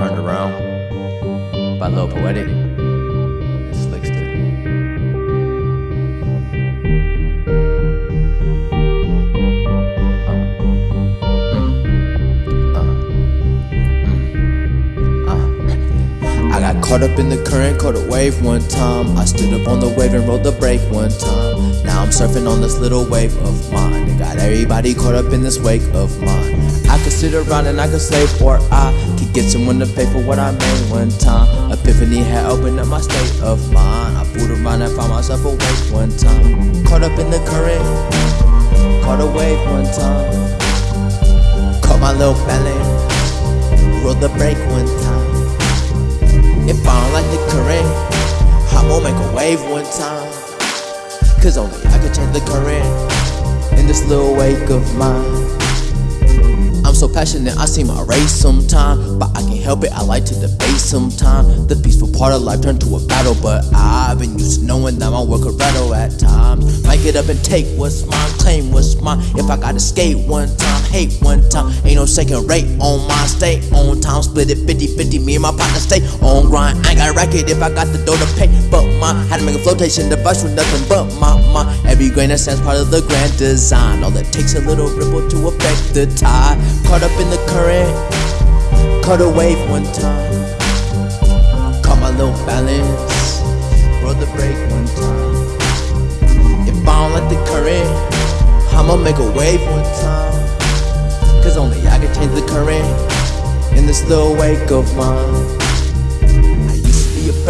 Turned Around. By Lil Poetic got caught up in the current, caught a wave one time. I stood up on the wave and rode the break one time. Now I'm surfing on this little wave of mine. And got everybody caught up in this wake of mine. I could sit around and I could slave, or I could get someone to pay for what I made one time. Epiphany had opened up my state of mind. I pulled around and found myself awake one time. Caught up in the current, caught a wave one time. Caught my little balance, rode the break one time. If I don't like the current, I'm gonna make a wave one time. Cause only I can change the current in this little wake of mine. So passionate, I seem my race sometime. But I can't help it, I like to debate sometime. The peaceful part of life turned to a battle, but I've been used to knowing that my work a rattle at times. Might get up and take what's mine, claim what's mine. If I gotta skate one time, hate one time, ain't no second rate on my stay on time. Split it 50 50, me and my partner stay on grind. I ain't got a racket if I got the dough to pay, but mine. Had to make a flotation device with nothing but my mind. Every grain of sand's part of the grand design. All it takes a little ripple to affect the tide. Caught up in the current, caught a wave one time. Caught my little balance, rode the break one time. If I don't like the current, I'ma make a wave one time. Cause only I can change the current in this little wake of mine.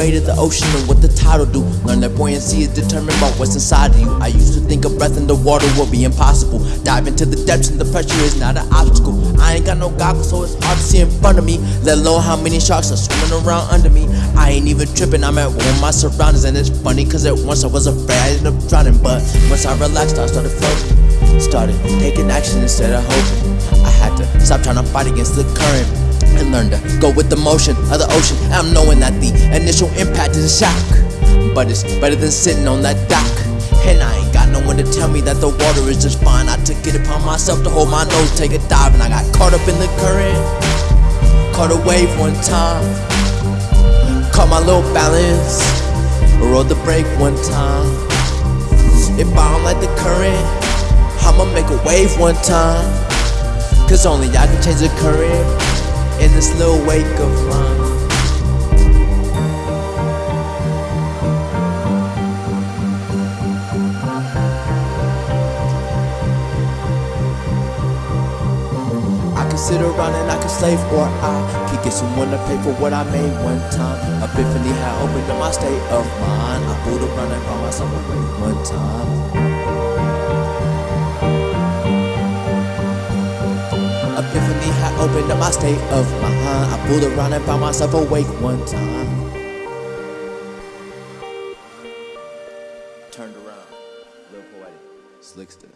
Afraid of the ocean and what the tide will do. Learn that buoyancy is determined by what's inside of you. I used to think a breath in the water would be impossible. Dive into the depths and the pressure is not an obstacle. I ain't got no goggles, so it's hard to see in front of me. Let alone how many sharks are swimming around under me. I ain't even tripping, I'm at one with my surroundings, and it's funny cause at once I was afraid I ended up drowning. But once I relaxed, I started floating. Started taking action instead of hoping. I had to stop trying to fight against the current and learn to go with the motion of the ocean. I'm knowing that the initial impact is a shock, but it's better than sitting on that dock. And I ain't got no one to tell me that the water is just fine. I took it upon myself to hold my nose, take a dive, and I got caught up in the current. Caught a wave one time, caught my little balance, rode the break one time. If I don't like the current, I'ma make a wave one time. Cause only I can change the current in this little wake of mine. Sit around and I can slave, or I could get someone to pay for what I made one time. Epiphany had opened up my state of mind. I pulled around and found myself awake one time. Had opened up my state of mind. I pulled around and found myself awake one time. Turned around, Lil Poetic, Slickster.